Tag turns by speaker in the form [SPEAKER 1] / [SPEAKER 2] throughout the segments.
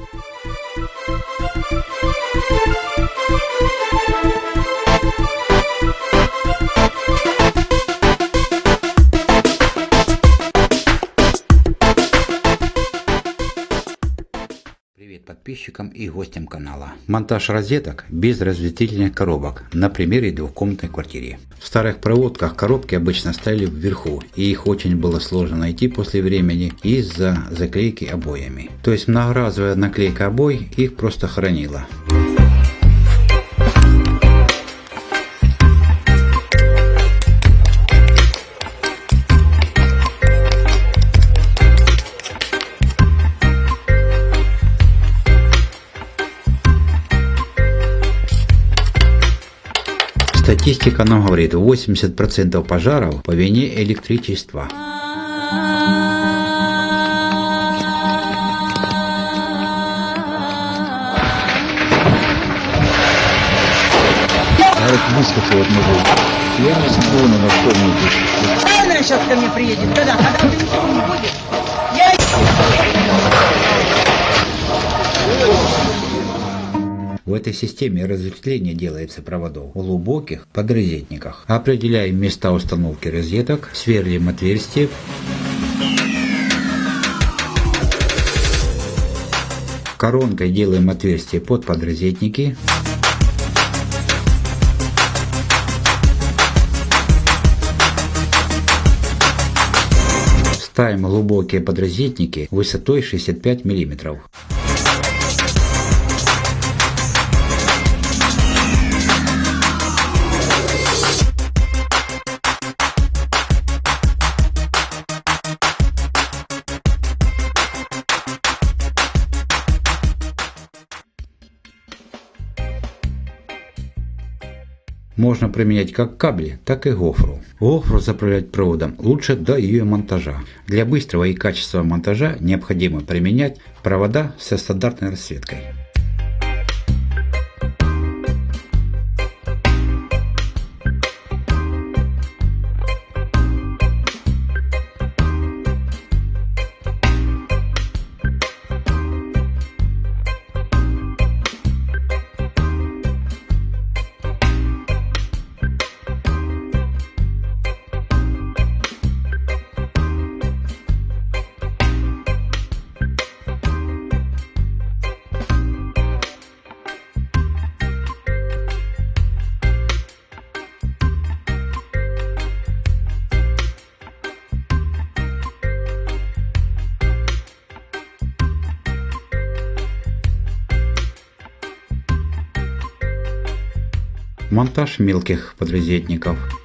[SPEAKER 1] Música подписчикам и гостям канала. Монтаж розеток без разветвительных коробок на примере двухкомнатной квартиры. В старых проводках коробки обычно стояли вверху и их очень было сложно найти после времени из-за заклейки обоями. То есть многоразовая наклейка обои их просто хранила. Статистика нам говорит, 80% пожаров по вине электричества.
[SPEAKER 2] Выскочил вот могу. Я не смотрю на что-нибудь.
[SPEAKER 3] Она сейчас ко мне приедет. Когда? Когда ничего не будет. Я
[SPEAKER 1] В этой системе разветвление делается проводов в глубоких подрозетниках. Определяем места установки розеток, сверлим отверстия. Коронкой делаем отверстие под подрозетники. Ставим глубокие подрозетники высотой 65 миллиметров. Можно применять как кабели, так и гофру. Гофру заправлять проводом лучше до ее монтажа. Для быстрого и качественного монтажа необходимо применять провода со стандартной расцветкой. Монтаж мелких подрозетников.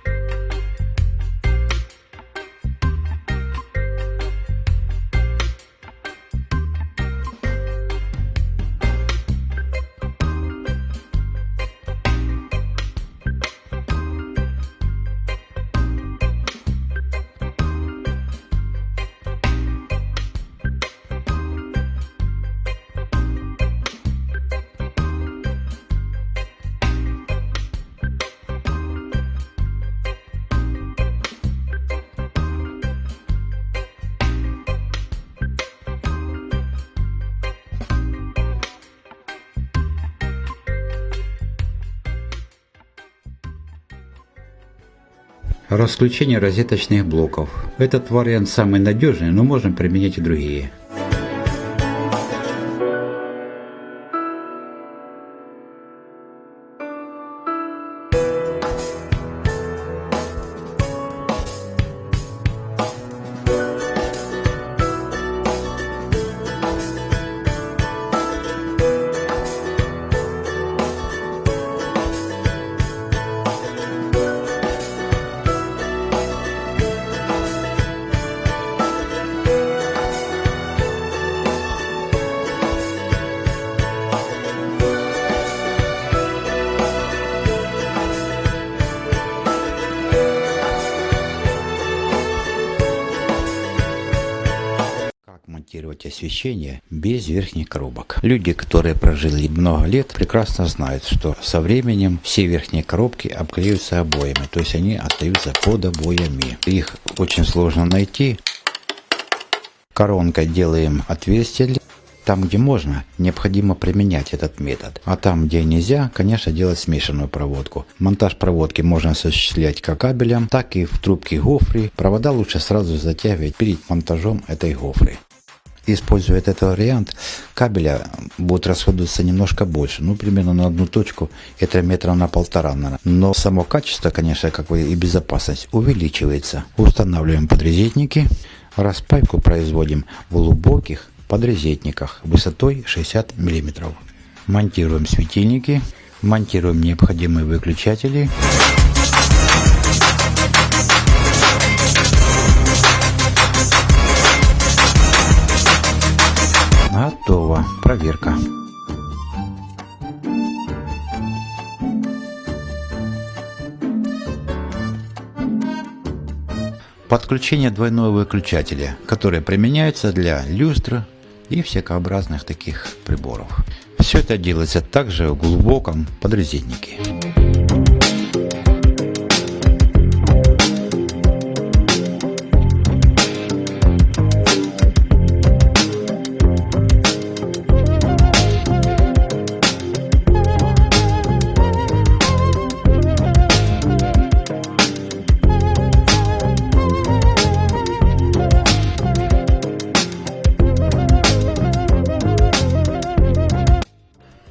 [SPEAKER 1] Расключение розеточных блоков. Этот вариант самый надежный, но можем применять и другие. Освещение без верхних коробок. Люди, которые прожили много лет, прекрасно знают, что со временем все верхние коробки обклеиваются обоями, то есть они остаются под обоями. Их очень сложно найти. Коронкой делаем отверстие Там, где можно, необходимо применять этот метод. А там, где нельзя, конечно, делать смешанную проводку. Монтаж проводки можно осуществлять как кабелем, так и в трубке гофры. Провода лучше сразу затягивать перед монтажом этой гофры используя этот вариант, кабеля будет расходоваться немножко больше, ну, примерно на одну точку, это метра на полтора, наверное. Но само качество, конечно, как бы и безопасность увеличивается. Устанавливаем подрезетники, распайку производим в глубоких подрезетниках высотой 60 мм. Монтируем светильники, монтируем необходимые выключатели. Готово. Проверка. Подключение двойного выключателя, которое применяется для люстр и всякообразных таких приборов. Все это делается также в глубоком подрезетнике.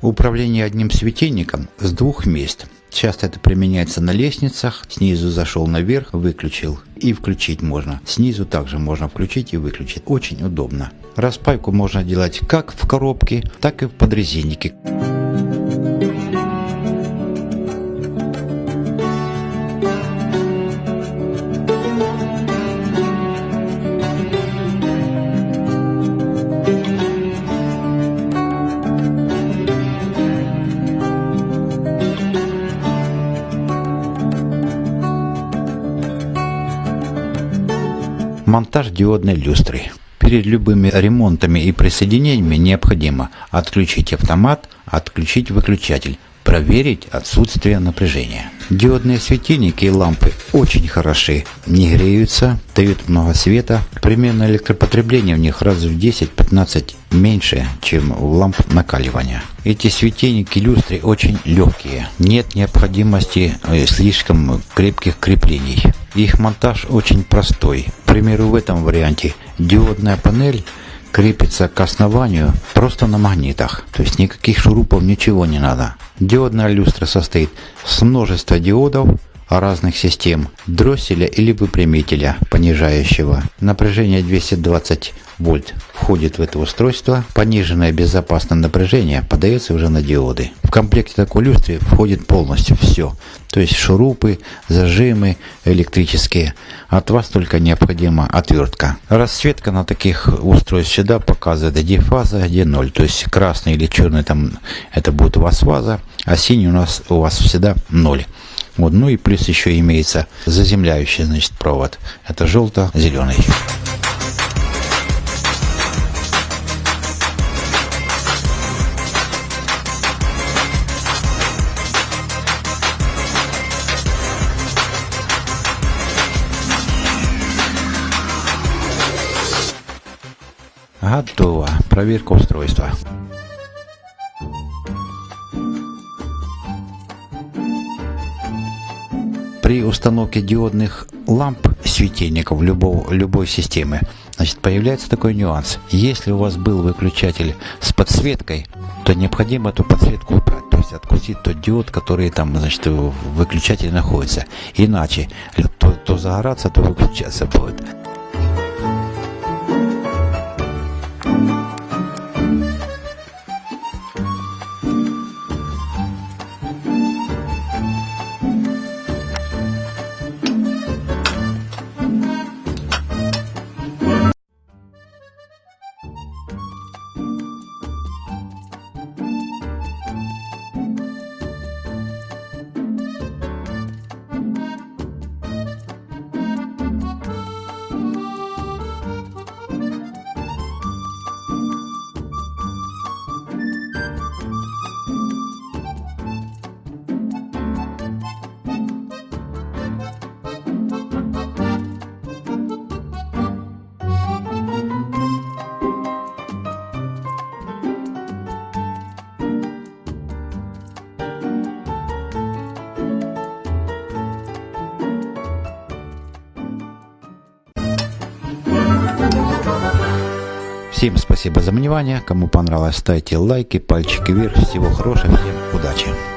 [SPEAKER 1] Управление одним светильником с двух мест. Часто это применяется на лестницах. Снизу зашел наверх, выключил и включить можно. Снизу также можно включить и выключить. Очень удобно. Распайку можно делать как в коробке, так и в подрезиннике. Монтаж диодной люстры. Перед любыми ремонтами и присоединениями необходимо отключить автомат, отключить выключатель, проверить отсутствие напряжения. Диодные светильники и лампы очень хороши, не греются, дают много света. Примерно электропотребление в них раз в 10-15 меньше, чем у ламп накаливания. Эти светильники люстры очень легкие, нет необходимости э, слишком крепких креплений. Их монтаж очень простой. К примеру, в этом варианте диодная панель крепится к основанию просто на магнитах. То есть никаких шурупов, ничего не надо. Диодная люстра состоит с множества диодов разных систем, дросселя или выпрямителя понижающего. Напряжение 220 вольт входит в это устройство. Пониженное безопасное напряжение подается уже на диоды. В комплекте такой люстры входит полностью все. То есть шурупы, зажимы электрические. От вас только необходима отвертка. Расцветка на таких устройств всегда показывает, где фаза, где ноль. То есть красный или черный там это будет у вас фаза, а синий у нас у вас всегда ноль. Вот, ну и плюс еще имеется заземляющий значит, провод. Это желто-зеленый. Готово. Проверка устройства. При установке диодных ламп светильников любого, любой системы значит, появляется такой нюанс. Если у вас был выключатель с подсветкой, то необходимо эту подсветку убрать, то есть откусить тот диод, который там значит, в выключателе находится. Иначе то, то загораться, то выключаться будет. Всем спасибо за внимание. Кому понравилось, ставьте лайки, пальчики вверх. Всего хорошего, всем удачи.